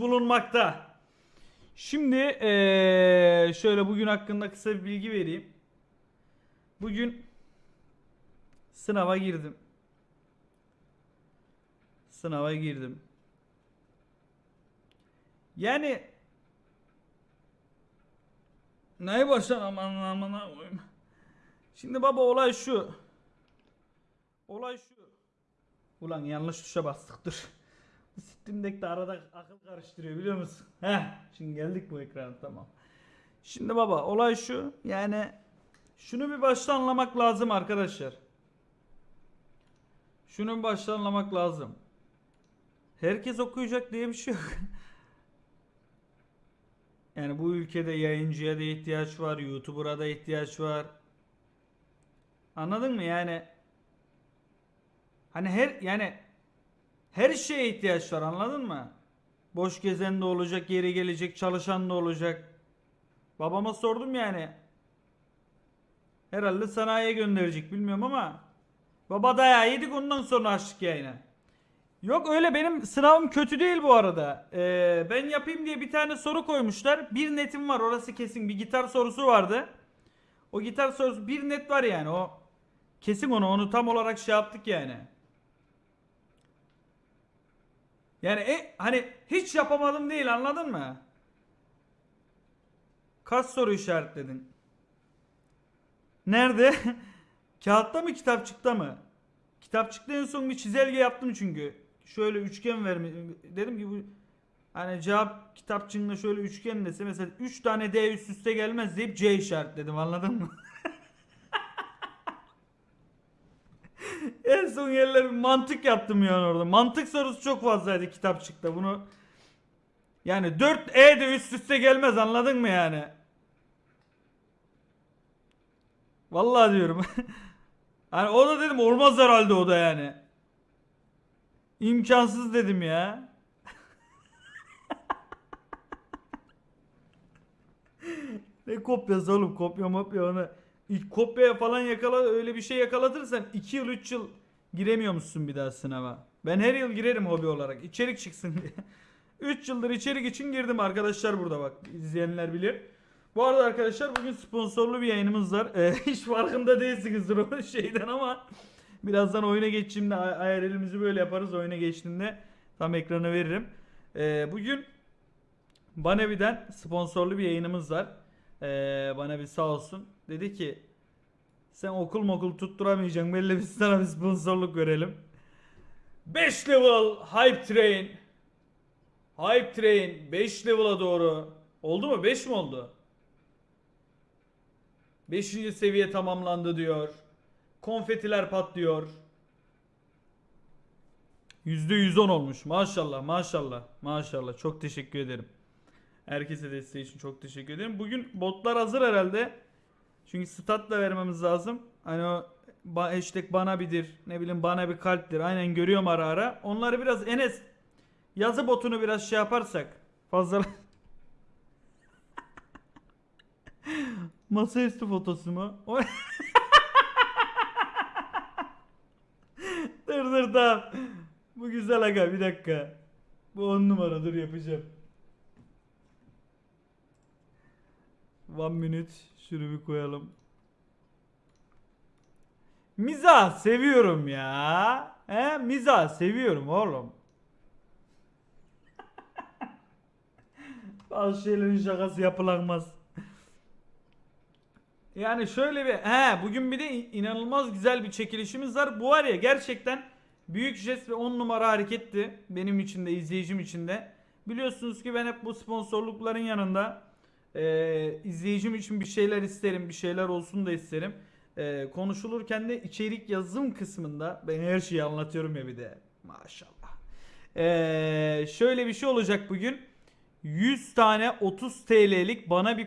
bulunmakta. Şimdi eee, şöyle bugün hakkında kısa bir bilgi vereyim. Bugün sınava girdim. Sınava girdim. Yani neye başlan aman aman aman. Şimdi baba olay şu. Olay şu. Ulan yanlış tuşa bastık dur. Bu Steam Deck'te arada akıl karıştırıyor biliyor musun? Heh şimdi geldik bu ekrana tamam. Şimdi baba olay şu yani şunu bir baştan anlamak lazım arkadaşlar. Şunu bir baştan anlamak lazım. Herkes okuyacak diye bir şey yok. Yani bu ülkede yayıncıya da ihtiyaç var, YouTuber'a da ihtiyaç var. Anladın mı yani? Hani her yani her şeye ihtiyaç var anladın mı? Boş gezen de olacak, yeri gelecek, çalışan da olacak. Babama sordum yani. Herhalde sanayiye gönderecek bilmiyorum ama. Baba dayağı yedik ondan sonra açtık yayını. Yok öyle benim sınavım kötü değil bu arada. Ee, ben yapayım diye bir tane soru koymuşlar. Bir netim var orası kesin. Bir gitar sorusu vardı. O gitar sorusu bir net var yani o. Kesin onu onu tam olarak şey yaptık yani. Yani e, hani hiç yapamadım değil anladın mı? Kaç soru işaretledin? Nerede? Kağıtta mı kitapçıkta mı? Kitapçıkta en son bir çizelge yaptım çünkü. Şöyle üçgen verme dedim ki bu hani cevap kitapçığında şöyle üçgen dese mesela 3 tane D üst üste gelmez deyip C işaretledim anladın mı? en son yerler mantık yaptım yani orada. Mantık sorusu çok fazlaydı kitapçıkta. Bunu yani 4 E de üst üste gelmez anladın mı yani? Vallahi diyorum. hani o da dedim olmaz herhalde o da yani. İmkansız dedim ya. ne kopyası oğlum kopya mopya onu. İlk kopyaya falan yakala öyle bir şey yakalatırsan 2 yıl 3 yıl giremiyormuşsun bir daha sınava. Ben her yıl girerim hobi olarak. içerik çıksın diye. 3 yıldır içerik için girdim arkadaşlar burada bak. izleyenler bilir. Bu arada arkadaşlar bugün sponsorlu bir yayınımız var. Ee, hiç farkında değilsinizdir o şeyden ama birazdan oyuna geçtiğimde ay- IRL'imizi böyle yaparız. Oyuna geçtiğinde tam ekranı veririm. Ee, bugün Banevi'den sponsorlu bir yayınımız var. Ee, bana bir sağ olsun. Dedi ki sen okul mokul tutturamayacaksın. Belli biz sana bir sponsorluk verelim. 5 level Hype Train. Hype Train 5 level'a doğru. Oldu mu? 5 mi oldu? 5. seviye tamamlandı diyor. Konfetiler patlıyor. %110 olmuş. Maşallah maşallah. Maşallah. Çok teşekkür ederim. Herkese desteği için çok teşekkür ederim. Bugün botlar hazır herhalde. Çünkü stat da vermemiz lazım. Hani o hashtag bana bidir. Ne bileyim bana bir kalptir. Aynen görüyorum ara ara. Onları biraz Enes yazı botunu biraz şey yaparsak fazla Masaüstü fotosu mu? O- dur dur tamam. Bu güzel aga bir dakika. Bu on numara dur yapacağım. One minute. Şunu bir koyalım. Mizah seviyorum ya. He? Mizah seviyorum oğlum. Bazı şeylerin şakası yapılamaz. Yani şöyle bir he bugün bir de inanılmaz güzel bir çekilişimiz var. Bu var ya gerçekten büyük jest ve 10 numara hareketti. Benim için de izleyicim için de. Biliyorsunuz ki ben hep bu sponsorlukların yanında e, izleyicim için bir şeyler isterim. Bir şeyler olsun da isterim. E, konuşulurken de içerik yazım kısmında ben her şeyi anlatıyorum ya bir de. Maşallah. E, şöyle bir şey olacak bugün. 100 tane 30 TL'lik bana bir